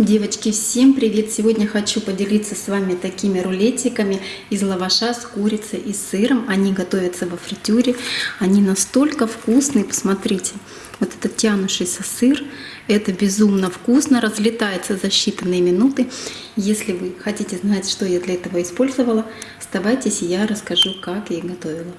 Девочки, всем привет! Сегодня хочу поделиться с вами такими рулетиками из лаваша с курицей и сыром. Они готовятся во фритюре. Они настолько вкусные, посмотрите. Вот этот тянущийся сыр, это безумно вкусно, разлетается за считанные минуты. Если вы хотите знать, что я для этого использовала, оставайтесь, я расскажу, как я готовила.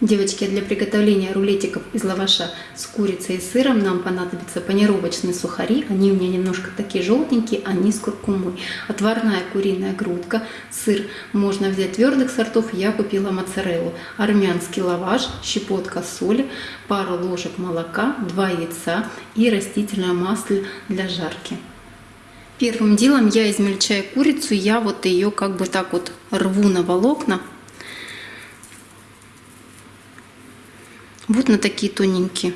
Девочки, для приготовления рулетиков из лаваша с курицей и сыром нам понадобятся панировочные сухари. Они у меня немножко такие желтенькие, они с куркумой. Отварная куриная грудка, сыр можно взять твердых сортов, я купила моцареллу. Армянский лаваш, щепотка соли, пару ложек молока, 2 яйца и растительное масло для жарки. Первым делом я измельчаю курицу, я вот ее как бы так вот рву на волокна. Вот на такие тоненькие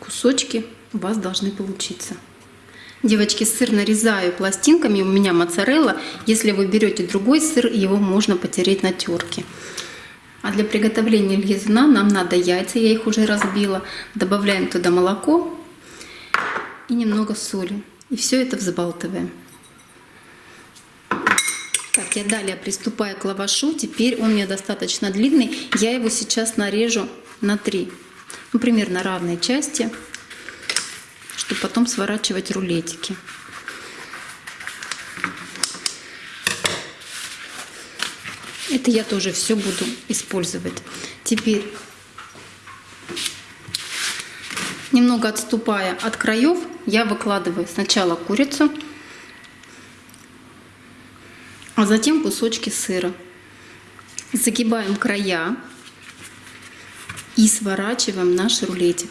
кусочки у вас должны получиться. Девочки, сыр нарезаю пластинками, у меня моцарелла. Если вы берете другой сыр, его можно потереть на терке. А для приготовления лизуна нам надо яйца, я их уже разбила. Добавляем туда молоко и немного соли. И все это взбалтываем. Так, я далее приступаю к лавашу. Теперь он у меня достаточно длинный. Я его сейчас нарежу на 3, ну, примерно равные части, чтобы потом сворачивать рулетики. Это я тоже все буду использовать. Теперь, немного отступая от краев, я выкладываю сначала курицу, а затем кусочки сыра. Загибаем края и сворачиваем наш рулетик.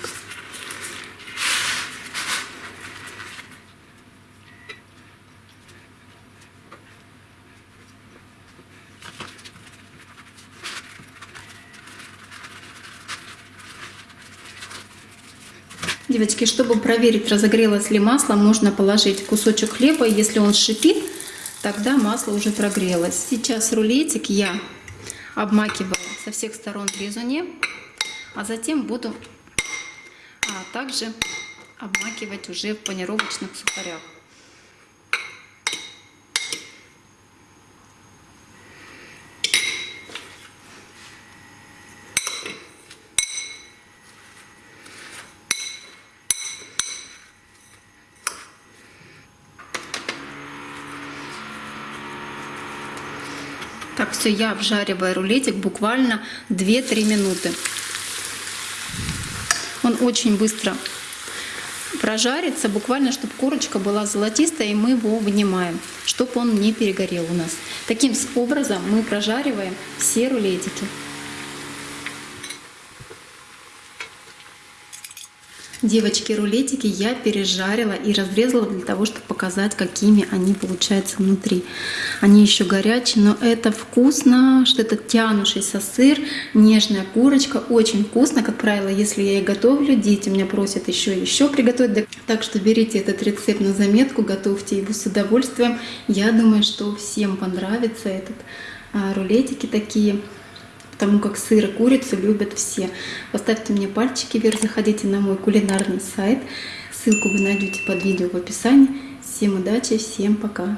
Девочки, чтобы проверить, разогрелось ли масло, можно положить кусочек хлеба. Если он шипит, тогда масло уже прогрелось. Сейчас рулетик я обмакиваю со всех сторон резуне а затем буду а также обмакивать уже в панировочных сухарях. Так, все, я обжариваю рулетик буквально 2-3 минуты. Он очень быстро прожарится, буквально, чтобы корочка была золотистая, и мы его вынимаем, чтобы он не перегорел у нас. Таким образом мы прожариваем все рулетики. Девочки, рулетики я пережарила и разрезала для того, чтобы показать, какими они получаются внутри. Они еще горячие, но это вкусно, что это тянущийся сыр, нежная курочка, очень вкусно. Как правило, если я и готовлю, дети меня просят еще и еще приготовить. Так что берите этот рецепт на заметку, готовьте его с удовольствием. Я думаю, что всем понравится этот а, рулетики такие потому как сыр и курицу любят все. Поставьте мне пальчики вверх, заходите на мой кулинарный сайт. Ссылку вы найдете под видео в описании. Всем удачи, всем пока!